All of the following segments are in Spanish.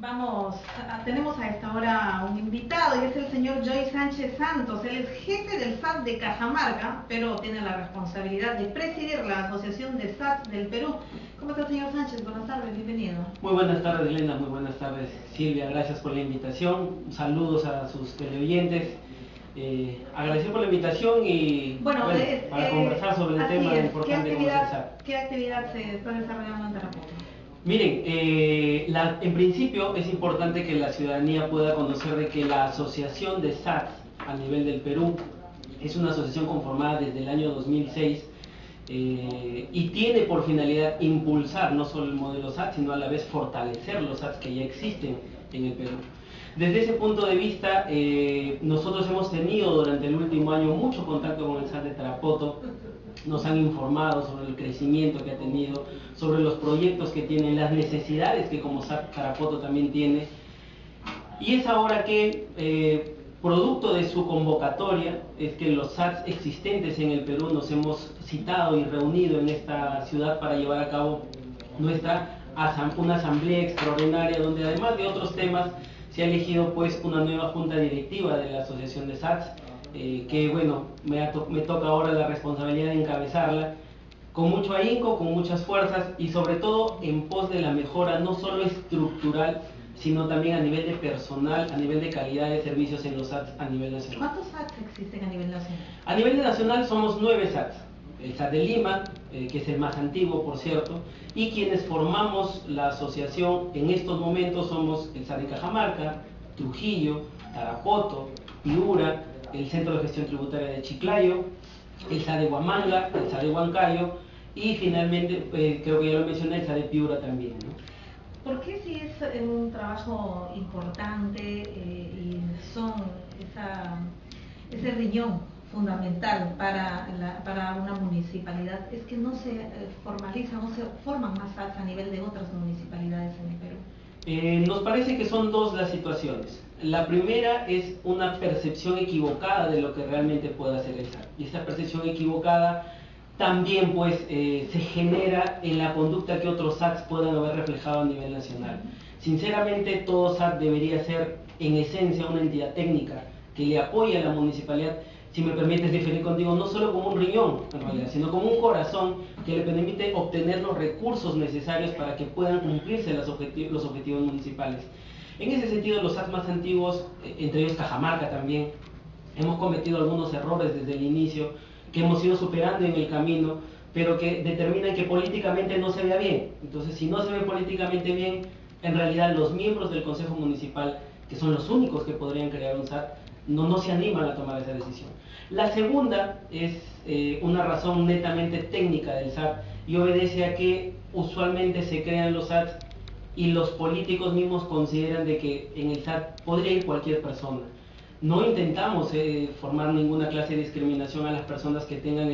Vamos, a- tenemos a esta hora un invitado y es el señor Joy Sánchez Santos. Él es jefe del SAT de Cajamarca, pero tiene la responsabilidad de presidir la Asociación de SAT del Perú. ¿Cómo está, señor Sánchez? Buenas tardes, bienvenido. Muy buenas tardes, Elena. Muy buenas tardes, Silvia. Gracias por la invitación. Saludos a sus teleoyentes. Eh, agradecer por la invitación y Bueno, es- para eh, conversar sobre el tema es. importante ¿Qué como es el actividad, SAT. ¿Qué actividad se está desarrollando en Tarapoto? Miren, eh, la- en principio es importante que la ciudadanía pueda conocer de que la Asociación de SAT a nivel del Perú es una asociación conformada desde el año 2006 eh, y tiene por finalidad impulsar no solo el modelo SAT, sino a la vez fortalecer los SATs que ya existen en el Perú. Desde ese punto de vista, eh, nosotros hemos tenido durante el último año mucho contacto con el SAT de Tarapoto, nos han informado sobre el crecimiento que ha tenido, sobre los proyectos que tiene, las necesidades que como SAT Tarapoto también tiene. Y es ahora que, eh, producto de su convocatoria, es que los SATs existentes en el Perú nos hemos citado y reunido en esta ciudad para llevar a cabo nuestra una asamblea extraordinaria donde además de otros temas se ha elegido pues una nueva junta directiva de la Asociación de SATs, eh, que bueno, me, to- me toca ahora la responsabilidad de encabezarla con mucho ahínco, con muchas fuerzas y sobre todo en pos de la mejora no solo estructural, sino también a nivel de personal, a nivel de calidad de servicios en los SATs a nivel nacional. ¿Cuántos SATs existen a nivel nacional? A nivel nacional somos nueve SATs. El SAT de Lima, eh, que es el más antiguo, por cierto, y quienes formamos la asociación en estos momentos somos el SAT de Cajamarca, Trujillo, Tarapoto, Piura, el Centro de Gestión Tributaria de Chiclayo, el SAT de Huamanga, el SAT de Huancayo y finalmente, eh, creo que ya lo mencioné, el SAT de Piura también. ¿no? ¿Por qué si es eh, un trabajo importante eh, y son esa, ese riñón fundamental para, la- para una municipalidad, es que no se eh, formaliza, no se forman más a nivel de otras municipalidades en el Perú? Eh, nos parece que son dos las situaciones. La primera es una percepción equivocada de lo que realmente puede hacer el SAT. Y esa percepción equivocada también pues eh, se genera en la conducta que otros SATs puedan haber reflejado a nivel nacional. Sinceramente todo SAT debería ser en esencia una entidad técnica que le apoye a la municipalidad, si me permites diferir contigo, no solo como un riñón en realidad, sino como un corazón que le permite obtener los recursos necesarios para que puedan cumplirse los objetivos, los objetivos municipales. En ese sentido, los SAT más antiguos, eh, entre ellos Cajamarca también, hemos cometido algunos errores desde el inicio que hemos ido superando en el camino, pero que determinan que políticamente no se vea bien. Entonces, si no se ve políticamente bien, en realidad los miembros del Consejo Municipal, que son los únicos que podrían crear un SAT, no, no se animan a tomar esa decisión. La segunda es eh, una razón netamente técnica del SAT y obedece a que usualmente se crean los SATs y los políticos mismos consideran de que en el SAT podría ir cualquier persona. No intentamos eh, formar ninguna clase de discriminación a las personas que tengan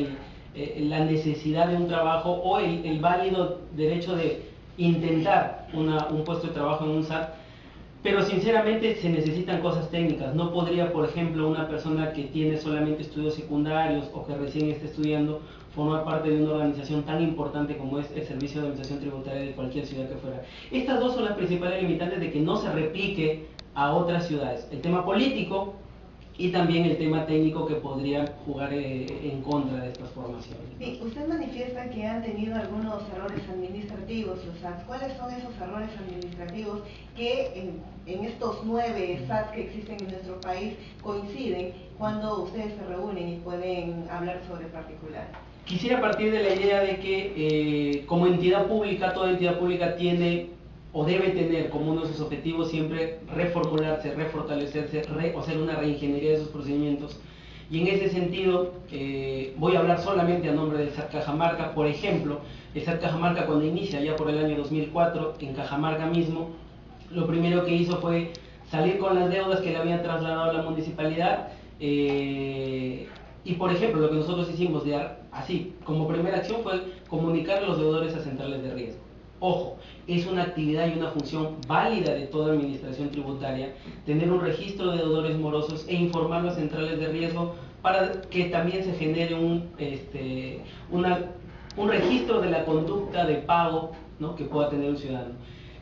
eh, la necesidad de un trabajo o el válido derecho de intentar un puesto de trabajo en un SAT, pero sinceramente se necesitan cosas técnicas. No podría, por ejemplo, una persona que tiene solamente estudios secundarios o que recién está estudiando formar parte de una organización tan importante como es el Servicio de Administración Tributaria de cualquier ciudad que fuera. Estas dos son las principales limitantes de que no se replique a otras ciudades. El tema político y también el tema técnico que podría jugar eh, en contra de estas formaciones. Sí, usted manifiesta que han tenido algunos errores administrativos, los SATs. ¿Cuáles son esos errores administrativos que en, en estos nueve SATs que existen en nuestro país coinciden cuando ustedes se reúnen y pueden hablar sobre particular? Quisiera partir de la idea de que eh, como entidad pública, toda entidad pública tiene o debe tener como uno de sus objetivos siempre reformularse, refortalecerse, re- o hacer una reingeniería de sus procedimientos. Y en ese sentido, eh, voy a hablar solamente a nombre del SAT Cajamarca. Por ejemplo, el SAT Cajamarca cuando inicia ya por el año 2004 en Cajamarca mismo, lo primero que hizo fue salir con las deudas que le habían trasladado a la municipalidad. eh, y por ejemplo, lo que nosotros hicimos de así, como primera acción fue comunicar a los deudores a centrales de riesgo. Ojo, es una actividad y una función válida de toda administración tributaria tener un registro de deudores morosos e informar las centrales de riesgo para que también se genere un, este, un registro de la conducta de pago ¿no? que pueda tener un ciudadano.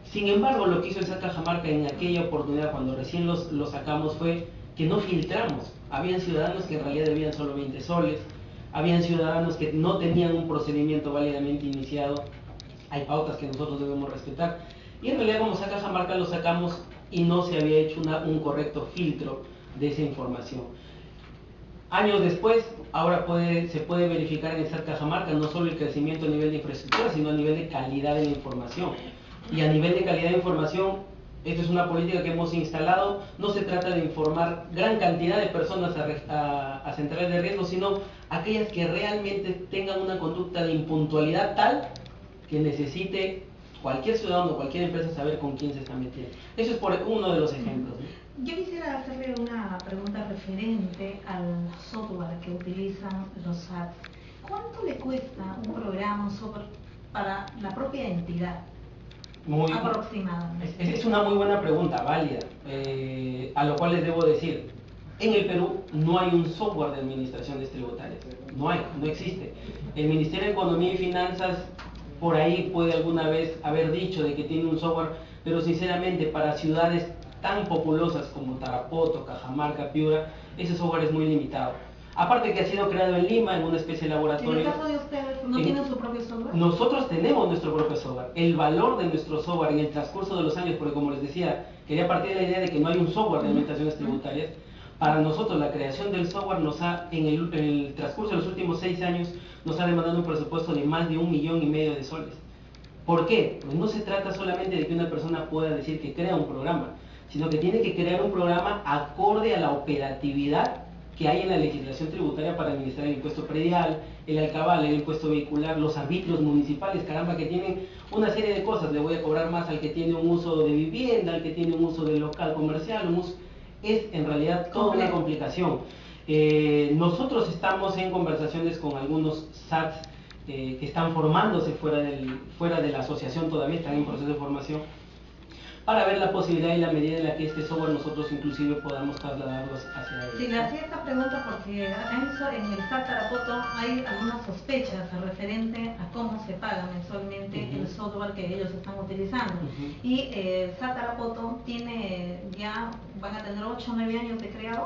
Sin embargo, lo que hizo esa Cajamarca en aquella oportunidad, cuando recién los, lo sacamos, fue que no filtramos. Habían ciudadanos que en realidad debían solo 20 soles, habían ciudadanos que no tenían un procedimiento válidamente iniciado, hay pautas que nosotros debemos respetar, y en realidad como saca Cajamarca lo sacamos y no se había hecho un correcto filtro de esa información. Años después, ahora se puede verificar en esa Cajamarca no solo el crecimiento a nivel de infraestructura, sino a nivel de calidad de la información. Y a nivel de calidad de información, esta es una política que hemos instalado. No se trata de informar gran cantidad de personas a, centrales de riesgo, sino aquellas que realmente tengan una conducta de impuntualidad tal que necesite cualquier ciudadano cualquier empresa saber con quién se está metiendo. Eso es por uno de los ejemplos. Yo quisiera hacerle una pregunta referente al software que utilizan los SATs. ¿Cuánto le cuesta un programa, un software para la propia entidad? Muy, Es, es, una muy buena pregunta, válida, eh, a lo cual les debo decir, en el Perú no hay un software de administraciones tributarias, no hay, no existe. El Ministerio de Economía y Finanzas por ahí puede alguna vez haber dicho de que tiene un software, pero sinceramente para ciudades tan populosas como Tarapoto, Cajamarca, Piura, ese software es muy limitado. Aparte que ha sido creado en Lima, en una especie de laboratorio. ¿En el caso de ustedes no tienen su propio software? Nosotros tenemos nuestro propio software. El valor de nuestro software en el transcurso de los años, porque como les decía, quería partir de la idea de que no hay un software de administraciones tributarias. Para nosotros la creación del software nos ha, en el, transcurso de los últimos seis años, nos ha demandado un presupuesto de más de un millón y medio de soles. ¿Por qué? Pues no se trata solamente de que una persona pueda decir que crea un programa, sino que tiene que crear un programa acorde a la operatividad que hay en la legislación tributaria para administrar el impuesto predial, el alcabal, el impuesto vehicular, los arbitrios municipales, caramba, que tienen una serie de cosas. Le voy a cobrar más al que tiene un uso de vivienda, al que tiene un uso de local comercial, un es en realidad toda una complicación. Eh, nosotros estamos en conversaciones con algunos SATs eh, que están formándose fuera, del, fuera de la asociación, todavía están en proceso de formación para ver la posibilidad y la medida en la que este software nosotros inclusive podamos trasladarlos hacia Sí, le hacía esta pregunta porque en el SAT Tarapoto hay algunas sospechas referente a cómo se paga mensualmente el software que ellos están utilizando. Y eh, el SAT Tarapoto tiene ya, van a tener 8 o 9 años de creado.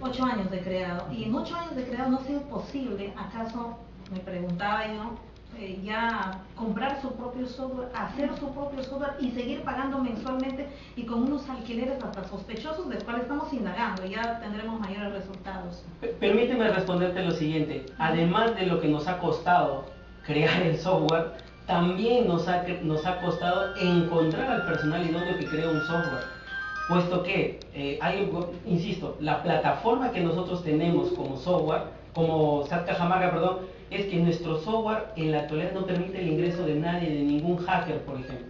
8. años de creado. Y en 8 años de creado no ha sido posible, acaso, me preguntaba yo, eh, ya comprar su propio software, hacer su propio software y seguir pagando mensualmente y con unos alquileres hasta sospechosos del cual estamos indagando ya tendremos mayores resultados. Permíteme responderte lo siguiente, además de lo que nos ha costado crear el software, también nos ha, nos ha costado encontrar al personal idóneo que crea un software. Puesto que, eh, insisto, la plataforma que nosotros tenemos como software, como SAT Cajamarca, perdón, es que nuestro software en la actualidad no permite el ingreso de nadie, de ningún hacker, por ejemplo.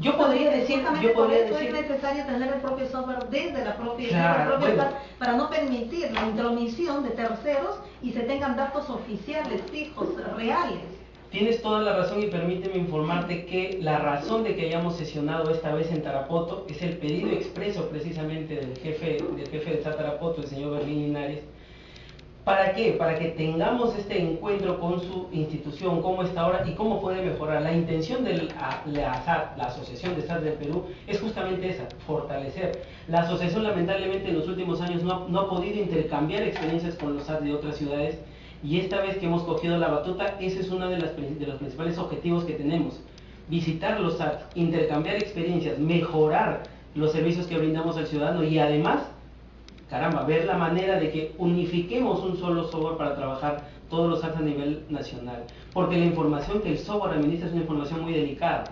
Yo podría decir, yo podría decir, es necesario tener el propio software desde la propia, para no permitir la intromisión de terceros y se tengan datos oficiales, fijos, reales. Tienes toda la razón y permíteme informarte que la razón de que hayamos sesionado esta vez en Tarapoto es el pedido expreso precisamente del jefe del jefe de Tarapoto, el señor Berlín Linares, ¿Para qué? Para que tengamos este encuentro con su institución, cómo está ahora y cómo puede mejorar. La intención de la, la, la Asociación de SAT del Perú es justamente esa, fortalecer. La asociación lamentablemente en los últimos años no, ha podido intercambiar experiencias con los SAT de otras ciudades y esta vez que hemos cogido la batuta, ese es uno de, de los principales objetivos que tenemos. Visitar los SAT, intercambiar experiencias, mejorar los servicios que brindamos al ciudadano y además caramba, ver la manera de que unifiquemos un solo software para trabajar todos los apps a nivel nacional. Porque la información que el software administra es una información muy delicada.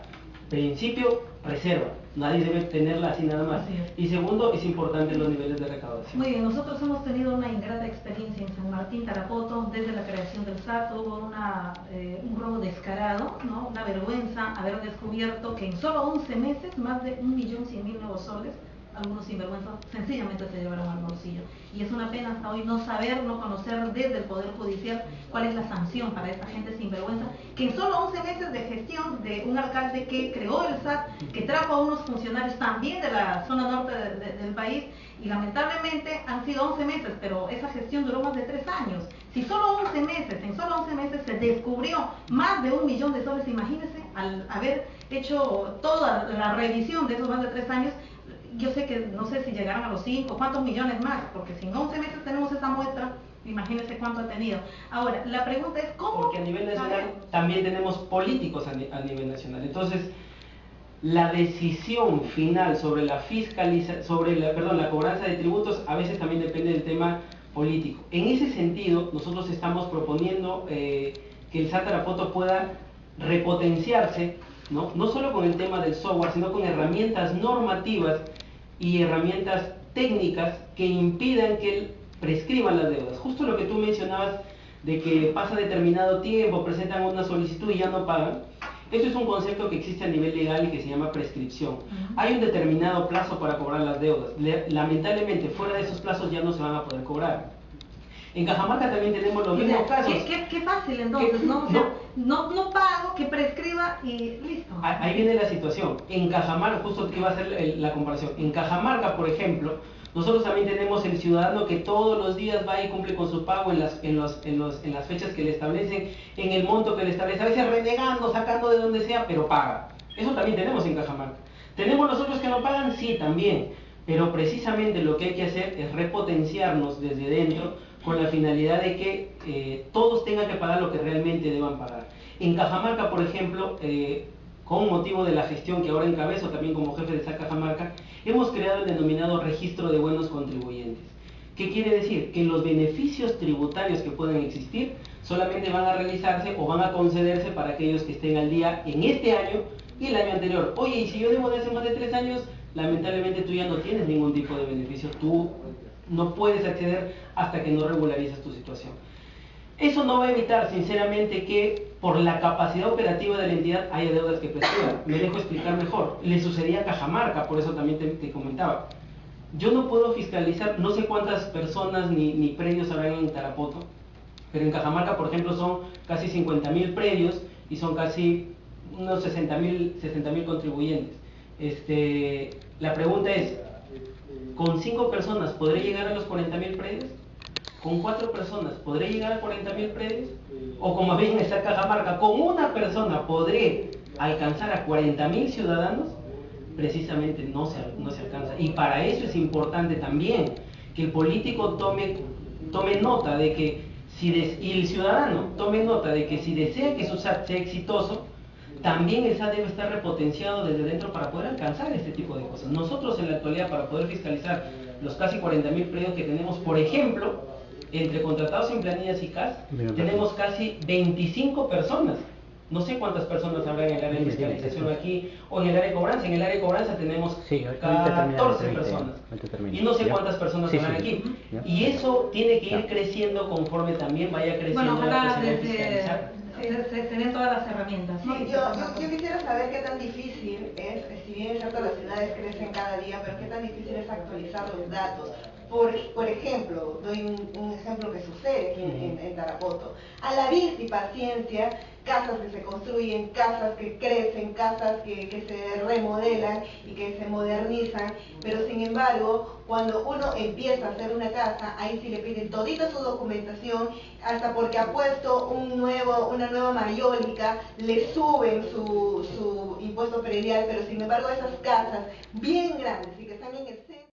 Principio, reserva. Nadie debe tenerla así nada más. Y segundo, es importante los niveles de recaudación. Muy bien, nosotros hemos tenido una ingrata experiencia en San Martín, Tarapoto, desde la creación del SAT, hubo una, eh, un robo descarado, ¿no? una vergüenza haber descubierto que en solo 11 meses más de 1.100.000 nuevos soles algunos sinvergüenzas sencillamente se llevaron al bolsillo. Y es una pena hasta hoy no saber, no conocer desde el Poder Judicial cuál es la sanción para esta gente sinvergüenza, que en solo 11 meses de gestión de un alcalde que creó el SAT, que trajo a unos funcionarios también de la zona norte del país, y lamentablemente han sido 11 meses, pero esa gestión duró más de 3 años. Si solo 11 meses, en solo 11 meses se descubrió más de un millón de soles, imagínense, al haber hecho toda la revisión de esos más de 3 años, yo sé que no sé si llegaron a los 5, cuántos millones más, porque si en 11 meses tenemos esa muestra, imagínense cuánto ha tenido. Ahora, la pregunta es cómo... Porque a nivel nacional también tenemos políticos a, nivel nacional. Entonces, la decisión final sobre la fiscalización, sobre la, perdón, la cobranza de tributos a veces también depende del tema político. En ese sentido, nosotros estamos proponiendo eh, que el Satarapoto pueda repotenciarse, ¿no? no solo con el tema del software, sino con herramientas normativas y herramientas técnicas que impidan que prescriban las deudas. Justo lo que tú mencionabas de que pasa determinado tiempo, presentan una solicitud y ya no pagan. Eso es un concepto que existe a nivel legal y que se llama prescripción. Hay un determinado plazo para cobrar las deudas. Lamentablemente, fuera de esos plazos ya no se van a poder cobrar. En Cajamarca también tenemos los mismos casos. Qué, fácil entonces, ¿no? no, no, pago, que prescriba y listo. Ahí viene la situación. En Cajamarca, justo que iba a ser la comparación. En Cajamarca, por ejemplo, nosotros también tenemos el ciudadano que todos los días va y cumple con su pago en las, en, los, en, los, en las fechas que le establecen, en el monto que le establece, a veces renegando, sacando de donde sea, pero paga. Eso también tenemos en Cajamarca. ¿Tenemos los otros que no pagan? Sí, también. Pero precisamente lo que hay que hacer es repotenciarnos desde dentro con la finalidad de que eh, todos tengan que pagar lo que realmente deban pagar. En Cajamarca, por ejemplo, eh, con motivo de la gestión que ahora encabezo también como jefe de esa Cajamarca, hemos creado el denominado registro de buenos contribuyentes. ¿Qué quiere decir? Que los beneficios tributarios que pueden existir solamente van a realizarse o van a concederse para aquellos que estén al día en este año y el año anterior. Oye, y si yo debo de hace más de tres años, lamentablemente tú ya no tienes ningún tipo de beneficio. Tú no puedes acceder hasta que no regularizas tu situación. Eso no va a evitar, sinceramente, que por la capacidad operativa de la entidad haya deudas que prescriban. Me dejo explicar mejor. Le sucedía a Cajamarca, por eso también te, comentaba. Yo no puedo fiscalizar, no sé cuántas personas ni, ni predios habrán en Tarapoto, pero en Cajamarca, por ejemplo, son casi 50.000 predios y son casi unos 60.000 60 contribuyentes. Este, la pregunta es, ¿Con cinco personas podré llegar a los 40.000 predios? ¿Con cuatro personas podré llegar a 40.000 predios? O como bien está Cajamarca, ¿con una persona podré alcanzar a 40.000 ciudadanos? Precisamente no se, no se alcanza. Y para eso es importante también que el político tome, tome nota de que si y el ciudadano tome nota de que si desea que su SAT sea exitoso, también esa debe estar repotenciado desde dentro para poder alcanzar este tipo de cosas. Nosotros en la actualidad, para poder fiscalizar los casi 40.000 predios que tenemos, por ejemplo, entre contratados en planillas y CAS, tenemos casi 25 personas. No sé cuántas personas habrá en el área de fiscalización aquí o en el área de cobranza. En el área de cobranza tenemos 14 personas. Y no sé cuántas personas habrán aquí. Y eso tiene que ir creciendo conforme también vaya creciendo la posibilidad de fiscalizar tener todas las herramientas. yo, yo, quisiera saber qué tan difícil es, si bien es cierto las ciudades crecen cada día, pero qué tan difícil es actualizar los datos. Por, por ejemplo, doy un, ejemplo que sucede aquí en, en, Tarapoto. A la vista y paciencia, casas que se construyen, casas que crecen, casas que, que, se remodelan y que se modernizan, pero sin embargo, cuando uno empieza a hacer una casa, ahí sí le piden todita su documentación, hasta porque ha puesto un nuevo, una nueva mayólica, le suben su, su impuesto predial, pero sin embargo esas casas bien grandes y que están en el